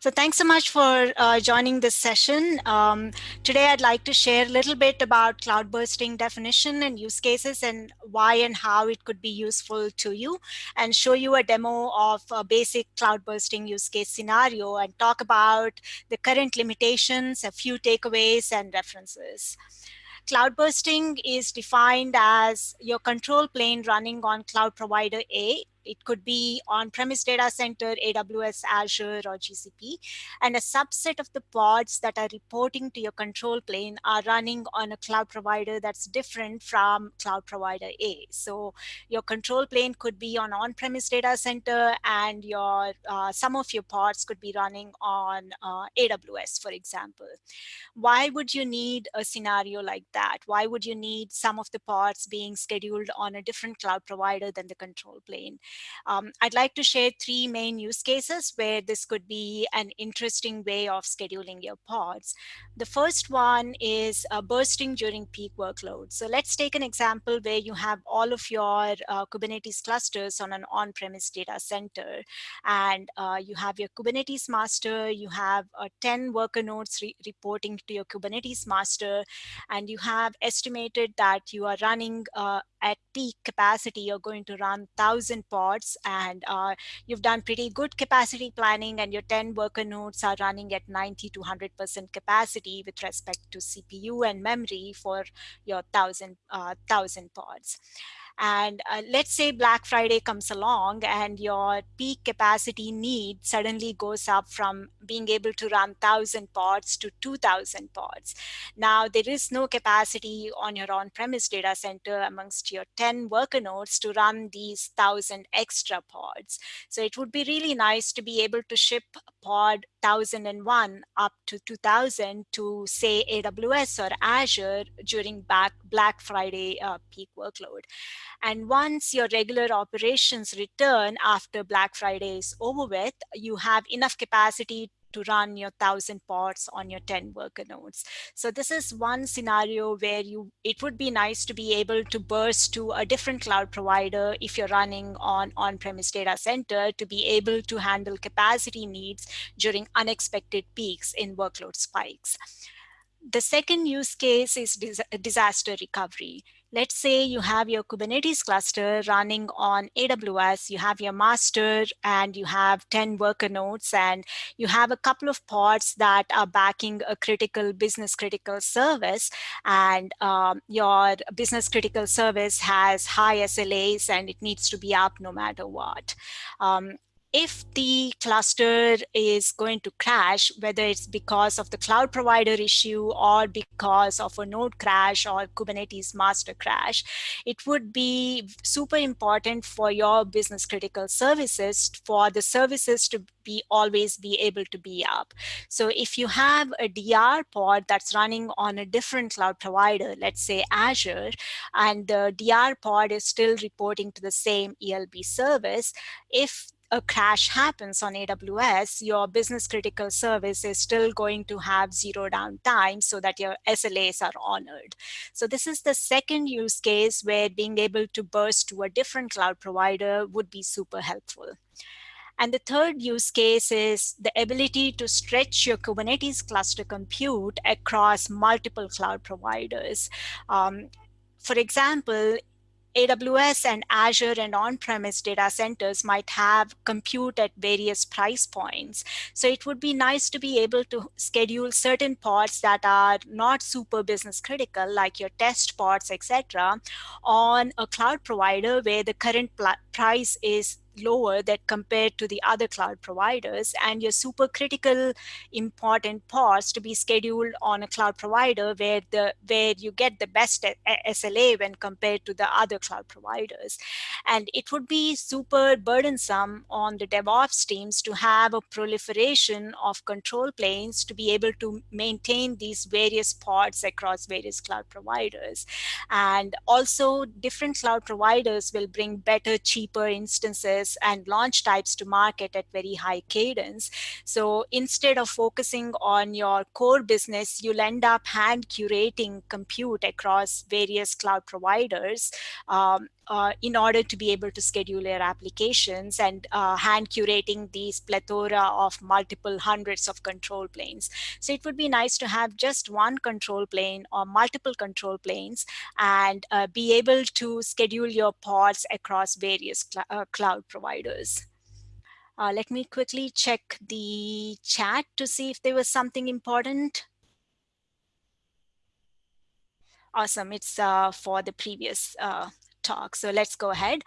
So thanks so much for uh, joining this session. Um, today, I'd like to share a little bit about cloud bursting definition and use cases and why and how it could be useful to you and show you a demo of a basic cloud bursting use case scenario and talk about the current limitations, a few takeaways and references. Cloud bursting is defined as your control plane running on cloud provider A it could be on-premise data center, AWS, Azure, or GCP. And a subset of the pods that are reporting to your control plane are running on a cloud provider that's different from cloud provider A. So your control plane could be on on-premise data center and your uh, some of your pods could be running on uh, AWS, for example. Why would you need a scenario like that? Why would you need some of the pods being scheduled on a different cloud provider than the control plane? Um, I'd like to share three main use cases where this could be an interesting way of scheduling your pods. The first one is uh, bursting during peak workloads. So let's take an example where you have all of your uh, Kubernetes clusters on an on-premise data center and uh, you have your Kubernetes master, you have uh, 10 worker nodes re reporting to your Kubernetes master, and you have estimated that you are running uh, at peak capacity, you're going to run 1,000 pods and uh, you've done pretty good capacity planning and your 10 worker nodes are running at 90 to 100% capacity with respect to CPU and memory for your 1,000 uh, 1,000 pods. And uh, let's say Black Friday comes along and your peak capacity need suddenly goes up from being able to run 1,000 pods to 2,000 pods. Now, there is no capacity on your on-premise data center amongst your 10 worker nodes to run these 1,000 extra pods. So it would be really nice to be able to ship pod 1001 up to 2000 to say AWS or Azure during back Black Friday uh, peak workload. And once your regular operations return after Black Friday is over with, you have enough capacity to run your 1000 pods on your 10 worker nodes. So this is one scenario where you it would be nice to be able to burst to a different cloud provider if you're running on on-premise data center to be able to handle capacity needs during unexpected peaks in workload spikes. The second use case is disaster recovery. Let's say you have your Kubernetes cluster running on AWS, you have your master and you have 10 worker nodes and you have a couple of pods that are backing a critical business critical service and um, your business critical service has high SLAs and it needs to be up no matter what. Um, if the cluster is going to crash, whether it's because of the cloud provider issue or because of a node crash or Kubernetes master crash, it would be super important for your business critical services for the services to be always be able to be up. So if you have a DR pod that's running on a different cloud provider, let's say Azure, and the DR pod is still reporting to the same ELB service, if a crash happens on AWS, your business critical service is still going to have zero downtime so that your SLAs are honored. So this is the second use case where being able to burst to a different cloud provider would be super helpful. And the third use case is the ability to stretch your Kubernetes cluster compute across multiple cloud providers. Um, for example, AWS and Azure and on-premise data centers might have compute at various price points. So it would be nice to be able to schedule certain pods that are not super business critical, like your test pods, etc., on a cloud provider where the current price is lower that compared to the other cloud providers and your super critical important pods to be scheduled on a cloud provider where the where you get the best SLA when compared to the other cloud providers. And it would be super burdensome on the DevOps teams to have a proliferation of control planes to be able to maintain these various pods across various cloud providers. And also different cloud providers will bring better, cheaper instances and launch types to market at very high cadence. So instead of focusing on your core business, you'll end up hand curating compute across various cloud providers um, uh, in order to be able to schedule your applications and uh, hand curating these plethora of multiple hundreds of control planes. So it would be nice to have just one control plane or multiple control planes and uh, be able to schedule your pods across various cl uh, cloud providers. Uh, let me quickly check the chat to see if there was something important. Awesome, it's uh, for the previous uh, talk. So let's go ahead.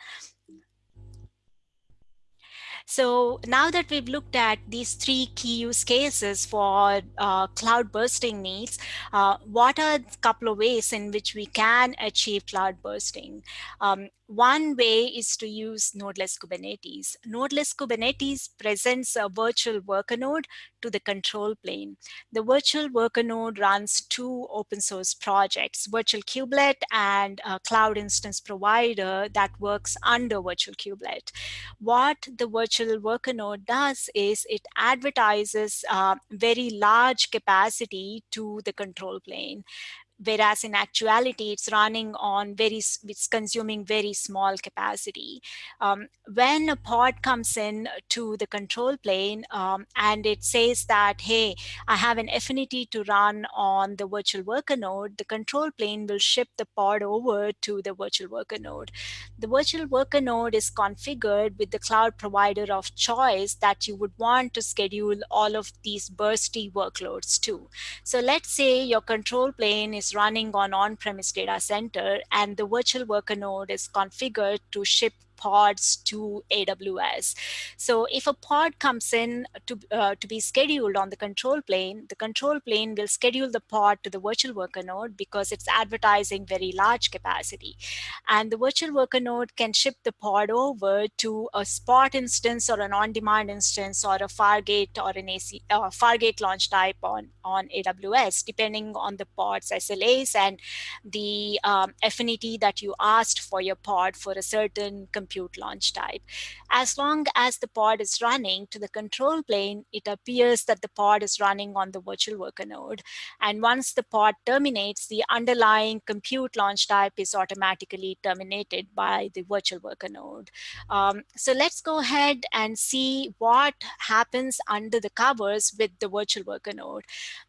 So now that we've looked at these three key use cases for uh, cloud bursting needs, uh, what are a couple of ways in which we can achieve cloud bursting? Um, one way is to use Nodeless Kubernetes. Nodeless Kubernetes presents a virtual worker node to the control plane. The virtual worker node runs two open source projects, Virtual Kubelet and a cloud instance provider that works under Virtual Kubelet. What the virtual worker node does is it advertises uh, very large capacity to the control plane whereas in actuality it's running on very it's consuming very small capacity. Um, when a pod comes in to the control plane um, and it says that hey i have an affinity to run on the virtual worker node the control plane will ship the pod over to the virtual worker node. The virtual worker node is configured with the cloud provider of choice that you would want to schedule all of these bursty workloads to. So let's say your control plane is running on on-premise data center and the virtual worker node is configured to ship pods to AWS. So if a pod comes in to, uh, to be scheduled on the control plane, the control plane will schedule the pod to the virtual worker node because it's advertising very large capacity. And the virtual worker node can ship the pod over to a spot instance or an on-demand instance or a Fargate or an AC, uh, Fargate launch type on, on AWS, depending on the pod's SLAs and the um, affinity that you asked for your pod for a certain compute launch type. As long as the pod is running to the control plane, it appears that the pod is running on the virtual worker node. And once the pod terminates, the underlying compute launch type is automatically terminated by the virtual worker node. Um, so let's go ahead and see what happens under the covers with the virtual worker node.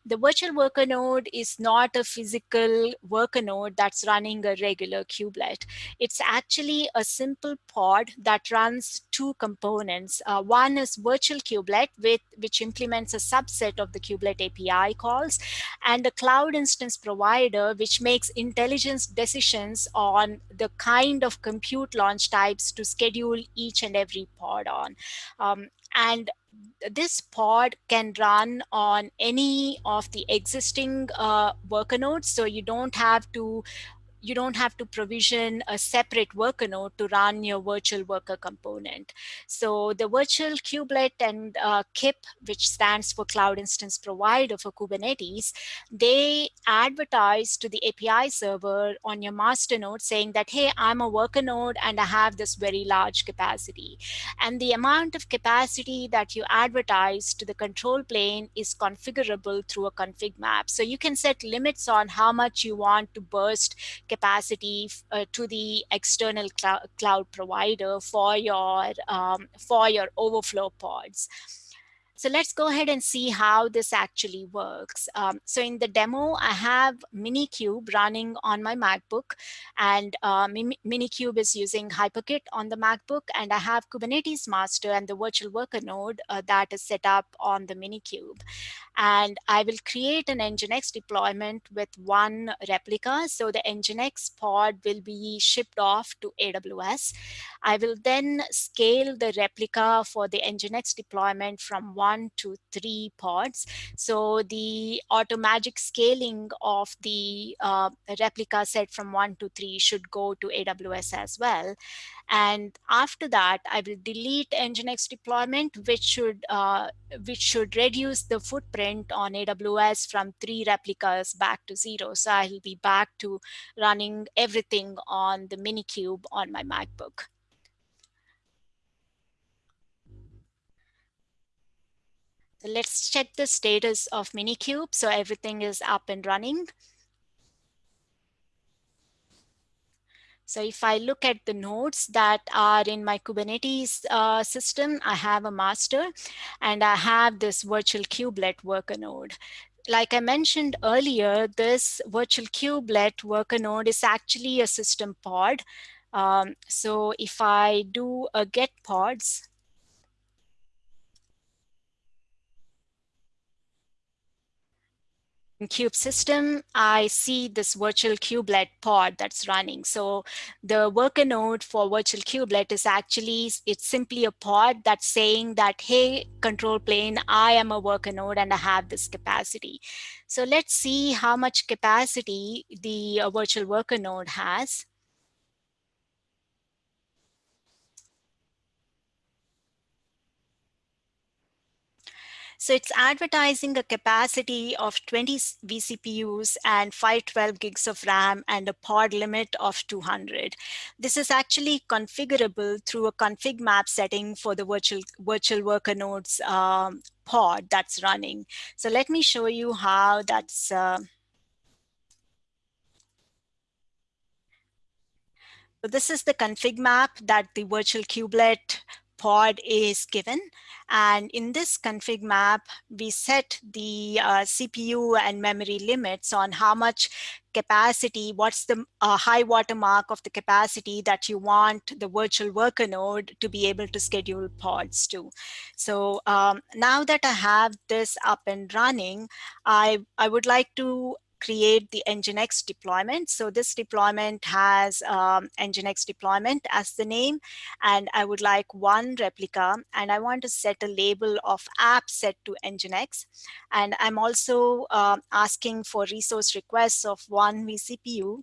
The virtual worker node is not a physical worker node that's running a regular kubelet. It's actually a simple pod that runs two components. Uh, one is virtual kubelet, with, which implements a subset of the kubelet API calls, and a cloud instance provider, which makes intelligence decisions on the kind of compute launch types to schedule each and every pod on. Um, and this pod can run on any of the existing uh, worker nodes. So you don't have to you don't have to provision a separate worker node to run your virtual worker component. So the virtual kubelet and uh, KIP, which stands for Cloud Instance Provider for Kubernetes, they advertise to the API server on your master node saying that, hey, I'm a worker node and I have this very large capacity. And the amount of capacity that you advertise to the control plane is configurable through a config map. So you can set limits on how much you want to burst capacity uh, to the external cl cloud provider for your um, for your overflow pods. So let's go ahead and see how this actually works. Um, so in the demo, I have Minikube running on my MacBook and uh, Minikube is using HyperKit on the MacBook and I have Kubernetes master and the virtual worker node uh, that is set up on the Minikube. And I will create an Nginx deployment with one replica. So the Nginx pod will be shipped off to AWS. I will then scale the replica for the Nginx deployment from one one to three pods. So the automagic scaling of the uh, replica set from one to three should go to AWS as well. And after that, I will delete Nginx deployment, which should uh, which should reduce the footprint on AWS from three replicas back to zero. So I'll be back to running everything on the Minikube on my MacBook. Let's check the status of Minikube. So everything is up and running. So if I look at the nodes that are in my Kubernetes uh, system, I have a master and I have this virtual kubelet worker node. Like I mentioned earlier, this virtual kubelet worker node is actually a system pod. Um, so if I do a get pods, in kube system, I see this virtual kubelet pod that's running. So the worker node for virtual kubelet is actually, it's simply a pod that's saying that, hey, control plane, I am a worker node and I have this capacity. So let's see how much capacity the uh, virtual worker node has. So it's advertising a capacity of 20 vCPUs and 512 gigs of RAM and a pod limit of 200. This is actually configurable through a config map setting for the virtual, virtual worker nodes um, pod that's running. So let me show you how that's uh, So this is the config map that the virtual kubelet pod is given. And in this config map, we set the uh, CPU and memory limits on how much capacity, what's the uh, high water mark of the capacity that you want the virtual worker node to be able to schedule pods to. So um, now that I have this up and running, I, I would like to create the Nginx deployment. So this deployment has um, Nginx deployment as the name, and I would like one replica, and I want to set a label of app set to Nginx. And I'm also uh, asking for resource requests of one vCPU,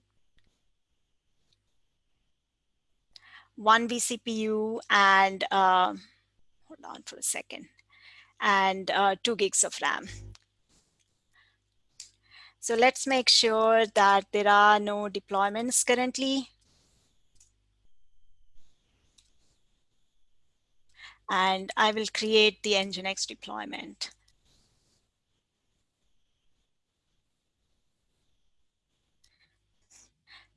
one vCPU, and uh, hold on for a second, and uh, two gigs of RAM. So let's make sure that there are no deployments currently. And I will create the Nginx deployment.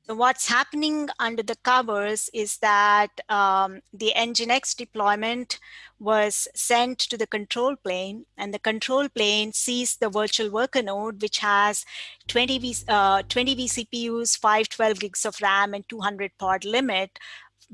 So what's happening under the covers is that um, the Nginx deployment was sent to the control plane and the control plane sees the virtual worker node which has 20, v, uh, 20 vCPUs, 512 gigs of RAM and 200 pod limit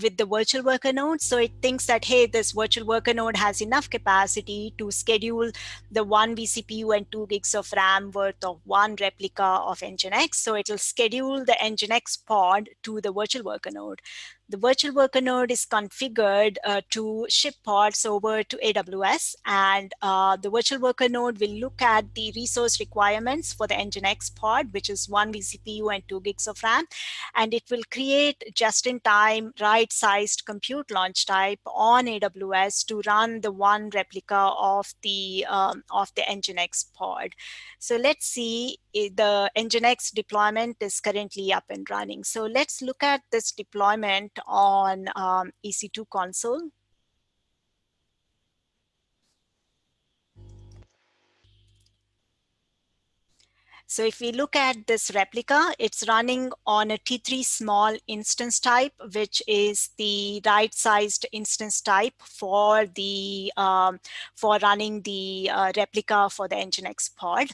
with the virtual worker node. So it thinks that, hey, this virtual worker node has enough capacity to schedule the one vCPU and two gigs of RAM worth of one replica of Nginx. So it'll schedule the Nginx pod to the virtual worker node the virtual worker node is configured uh, to ship pods over to AWS and uh, the virtual worker node will look at the resource requirements for the Nginx pod, which is one vCPU and two gigs of RAM. And it will create just-in-time right-sized compute launch type on AWS to run the one replica of the, um, of the Nginx pod. So let's see the Nginx deployment is currently up and running. So let's look at this deployment on um, EC2 console. So if we look at this replica, it's running on a T3 small instance type, which is the right-sized instance type for the um, for running the uh, replica for the Nginx pod.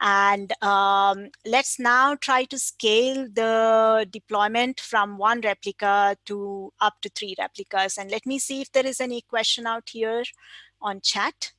And um, let's now try to scale the deployment from one replica to up to three replicas. And let me see if there is any question out here on chat.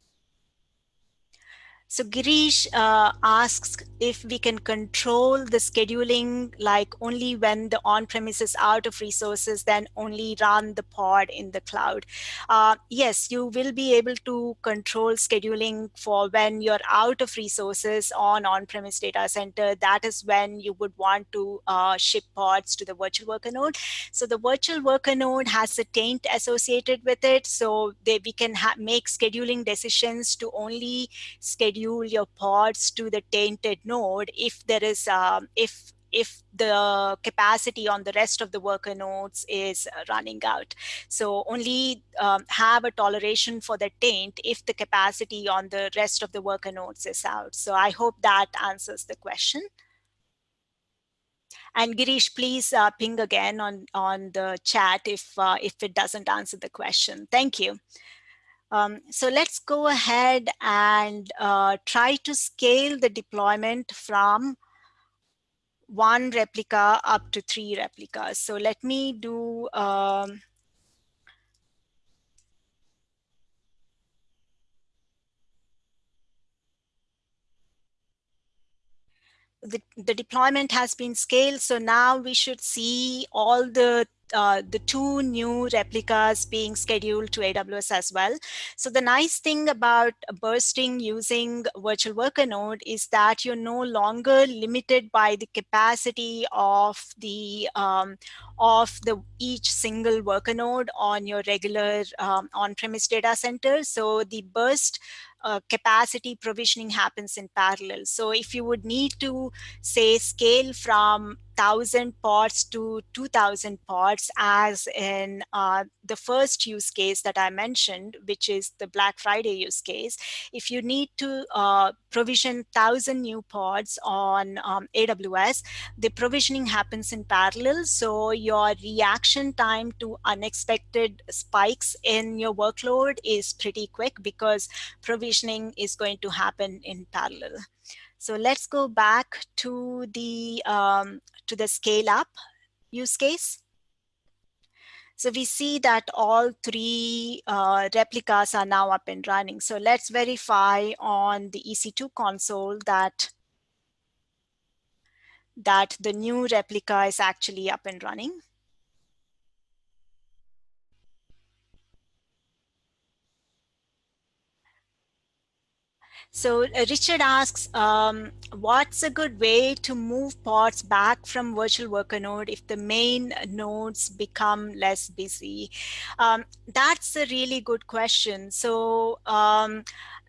So Girish uh, asks if we can control the scheduling like only when the on-premise is out of resources, then only run the pod in the cloud. Uh, yes, you will be able to control scheduling for when you're out of resources on on-premise data center. That is when you would want to uh, ship pods to the virtual worker node. So the virtual worker node has a taint associated with it. So they, we can make scheduling decisions to only schedule your pods to the tainted node if there is um, if if the capacity on the rest of the worker nodes is running out. So only um, have a toleration for the taint if the capacity on the rest of the worker nodes is out. So I hope that answers the question. And Girish, please uh, ping again on, on the chat if, uh, if it doesn't answer the question. Thank you. Um, so let's go ahead and uh, try to scale the deployment from one replica up to three replicas. So let me do um, the, the deployment has been scaled. So now we should see all the uh, the two new replicas being scheduled to AWS as well. So the nice thing about bursting using virtual worker node is that you're no longer limited by the capacity of the um, of the each single worker node on your regular um, on-premise data center. So the burst uh, capacity provisioning happens in parallel. So if you would need to say scale from 1000 pods to 2000 pods as in uh, the first use case that I mentioned, which is the Black Friday use case. If you need to uh, provision 1000 new pods on um, AWS, the provisioning happens in parallel. So your reaction time to unexpected spikes in your workload is pretty quick because provisioning is going to happen in parallel. So let's go back to the um, to the scale up use case. So we see that all three uh, replicas are now up and running. So let's verify on the EC2 console that that the new replica is actually up and running. So uh, Richard asks, um, what's a good way to move pods back from virtual worker node if the main nodes become less busy? Um, that's a really good question. So um,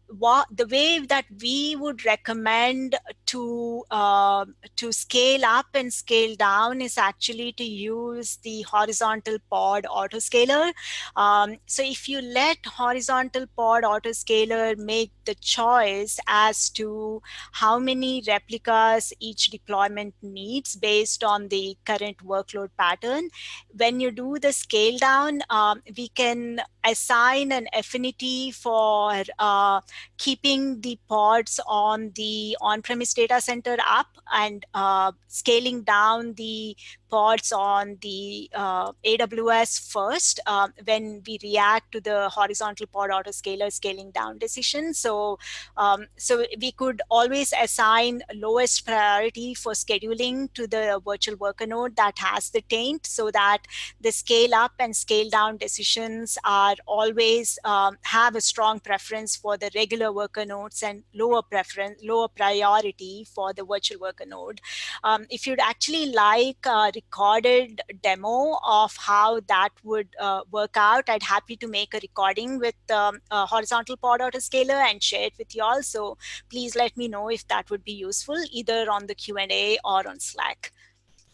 what the way that we would recommend to uh, to scale up and scale down is actually to use the horizontal pod autoscaler. Um, so if you let horizontal pod autoscaler make the choice as to how many replicas each deployment needs based on the current workload pattern, when you do the scale down, um, we can assign an affinity for uh, keeping the pods on the on-premise data center up and uh, scaling down the pods on the uh, AWS first uh, when we react to the horizontal pod autoscaler scaling down decision. So, um, so we could always assign lowest priority for scheduling to the virtual worker node that has the taint so that the scale up and scale down decisions are always um, have a strong preference for the regular worker nodes and lower preference, lower priority for the virtual worker node. Um, if you'd actually like a recorded demo of how that would uh, work out. I'd happy to make a recording with um, a horizontal pod autoscaler and share it with you all. So please let me know if that would be useful either on the Q&A or on Slack.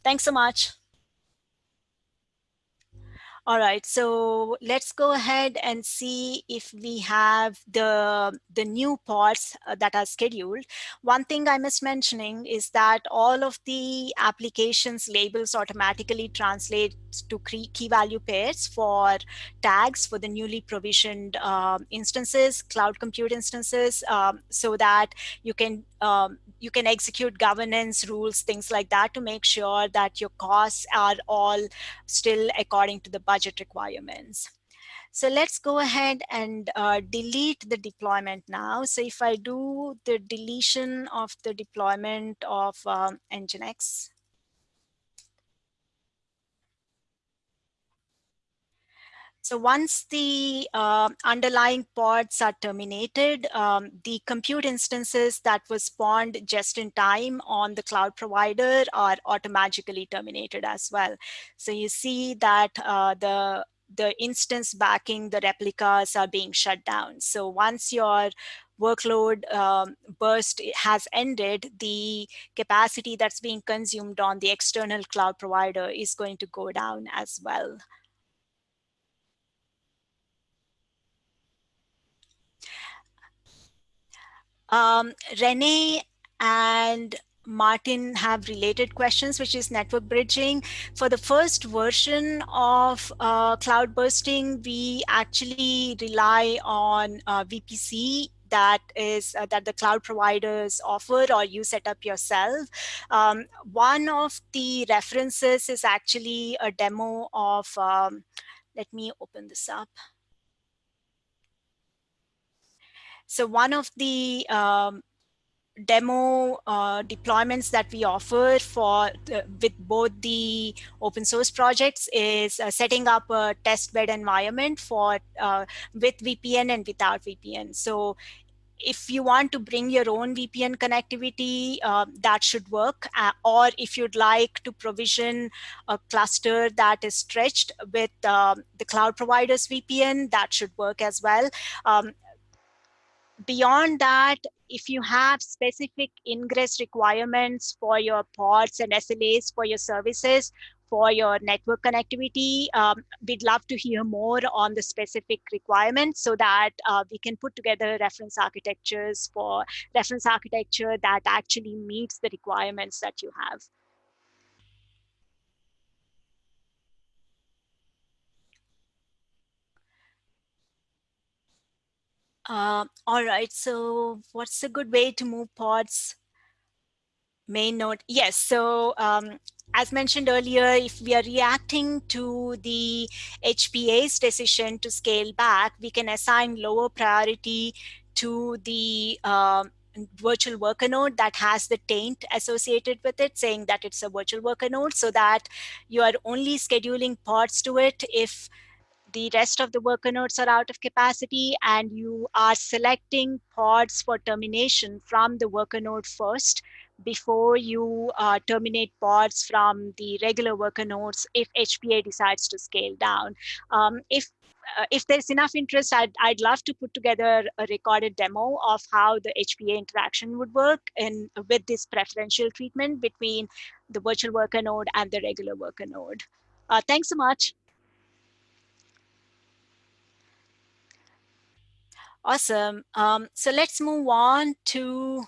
Thanks so much. All right, so let's go ahead and see if we have the, the new pods uh, that are scheduled. One thing I missed mentioning is that all of the applications labels automatically translate to key value pairs for tags for the newly provisioned um, instances, cloud compute instances, um, so that you can um, you can execute governance rules, things like that to make sure that your costs are all still according to the budget requirements. So let's go ahead and uh, delete the deployment now. So if I do the deletion of the deployment of um, Nginx, So once the uh, underlying pods are terminated, um, the compute instances that were spawned just in time on the cloud provider are automatically terminated as well. So you see that uh, the the instance backing the replicas are being shut down. So once your workload um, burst has ended, the capacity that's being consumed on the external cloud provider is going to go down as well. Um, and Martin have related questions, which is network bridging. For the first version of uh, cloud bursting, we actually rely on uh, VPC that is uh, that the cloud providers offer or you set up yourself. Um, one of the references is actually a demo of, um, let me open this up. So one of the um, demo uh, deployments that we offer for the, with both the open source projects is uh, setting up a test bed environment for uh, with VPN and without VPN. So if you want to bring your own VPN connectivity, uh, that should work. Uh, or if you'd like to provision a cluster that is stretched with um, the cloud provider's VPN, that should work as well. Um, beyond that, if you have specific ingress requirements for your pods and SLAs for your services, for your network connectivity, um, we'd love to hear more on the specific requirements so that uh, we can put together reference architectures for reference architecture that actually meets the requirements that you have. Uh, all right, so what's a good way to move pods? Main node, yes. So um, as mentioned earlier, if we are reacting to the HPA's decision to scale back, we can assign lower priority to the uh, virtual worker node that has the taint associated with it, saying that it's a virtual worker node, so that you are only scheduling pods to it if the rest of the worker nodes are out of capacity and you are selecting pods for termination from the worker node first before you uh, terminate pods from the regular worker nodes if HPA decides to scale down. Um, if uh, if there's enough interest, I'd, I'd love to put together a recorded demo of how the HPA interaction would work and with this preferential treatment between the virtual worker node and the regular worker node. Uh, thanks so much. Awesome. Um, so let's move on to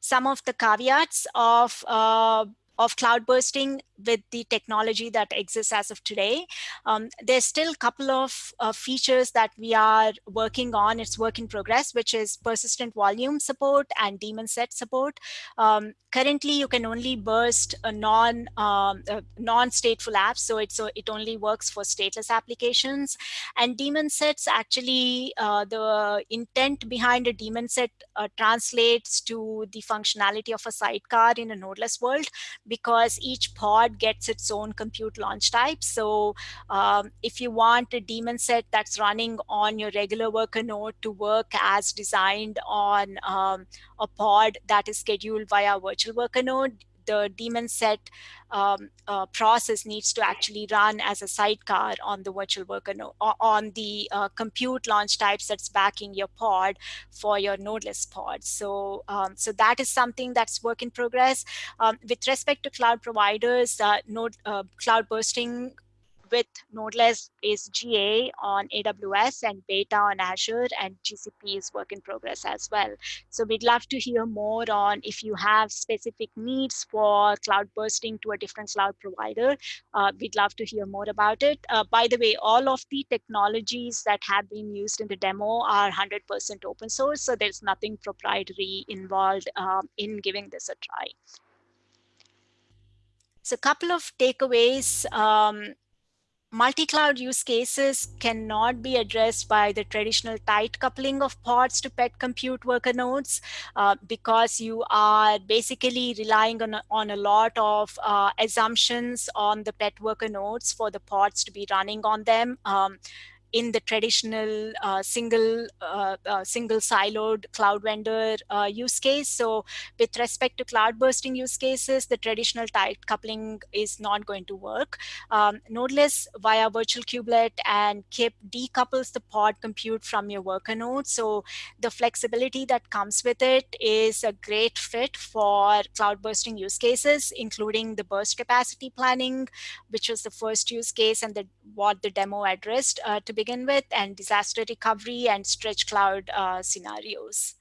some of the caveats of uh, of cloud bursting with the technology that exists as of today. Um, there's still a couple of uh, features that we are working on. It's work in progress, which is persistent volume support and daemon set support. Um, currently, you can only burst a non um, a non-stateful apps, so it so it only works for stateless applications. And daemon sets actually uh, the intent behind a daemon set uh, translates to the functionality of a sidecar in a nodeless world because each pod gets its own compute launch type. So um, if you want a daemon set that's running on your regular worker node to work as designed on um, a pod that is scheduled via virtual worker node, the daemon set um, uh, process needs to actually run as a sidecar on the virtual worker node, on the uh, compute launch types that's backing your pod for your nodeless pod. So, um, so that is something that's work in progress. Um, with respect to cloud providers, uh, node uh, cloud bursting with Nodeless is GA on AWS and beta on Azure and GCP is work in progress as well. So we'd love to hear more on if you have specific needs for cloud bursting to a different cloud provider. Uh, we'd love to hear more about it. Uh, by the way, all of the technologies that have been used in the demo are 100% open source. So there's nothing proprietary involved um, in giving this a try. So a couple of takeaways um, multi-cloud use cases cannot be addressed by the traditional tight coupling of pods to pet compute worker nodes uh, because you are basically relying on on a lot of uh, assumptions on the pet worker nodes for the pods to be running on them. Um, in the traditional uh, single uh, uh, single siloed cloud vendor uh, use case. So with respect to cloud bursting use cases, the traditional tight coupling is not going to work. Um, Nodeless via virtual kubelet and KIP decouples the pod compute from your worker node. So the flexibility that comes with it is a great fit for cloud bursting use cases, including the burst capacity planning, which was the first use case and the, what the demo addressed uh, to begin with and disaster recovery and stretch cloud uh, scenarios.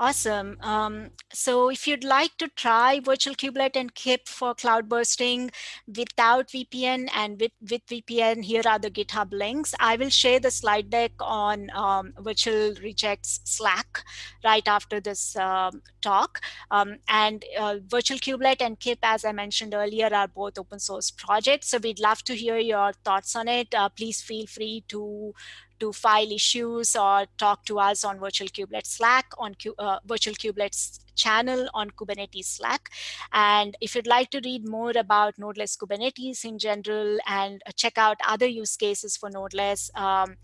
Awesome. Um, so if you'd like to try Virtual Kubelet and KIP for cloud bursting without VPN and with, with VPN, here are the GitHub links. I will share the slide deck on um, Virtual Rejekts Slack right after this um, talk. Um, and uh, Virtual Kubelet and KIP, as I mentioned earlier, are both open source projects. So we'd love to hear your thoughts on it. Uh, please feel free to to file issues or talk to us on Virtual Kubelet Slack, on uh, Virtual Kubelet's channel on Kubernetes Slack. And if you'd like to read more about Nodeless Kubernetes in general and uh, check out other use cases for Nodeless, um,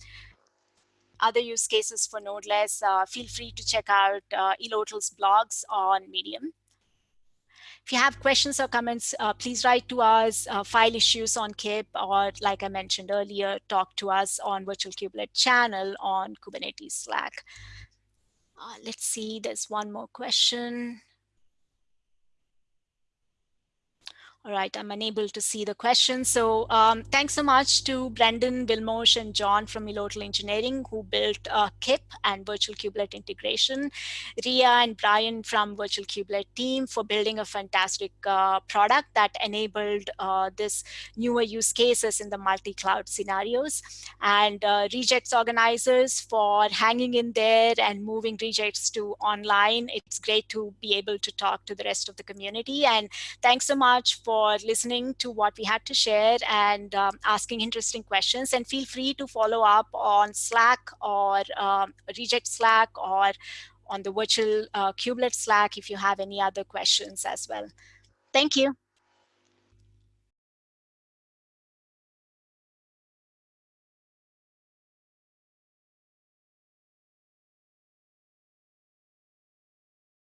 other use cases for Nodeless, uh, feel free to check out uh, Elotl's blogs on Medium. If you have questions or comments, uh, please write to us, uh, file issues on KIP, or like I mentioned earlier, talk to us on Virtual Kubelet channel on Kubernetes Slack. Uh, let's see, there's one more question. All right, I'm unable to see the question. So um, thanks so much to Brendan, Vilmos, and John from Elotl Engineering who built uh, KIP and Virtual Kubelet integration. Ria and Brian from Virtual Kubelet team for building a fantastic uh, product that enabled uh, this newer use cases in the multi-cloud scenarios. And uh, Rejekts organizers for hanging in there and moving Rejekts to online. It's great to be able to talk to the rest of the community. And thanks so much for for listening to what we had to share and um, asking interesting questions. And feel free to follow up on Slack or um, Reject Slack or on the virtual uh, Kubelet Slack if you have any other questions as well. Thank you.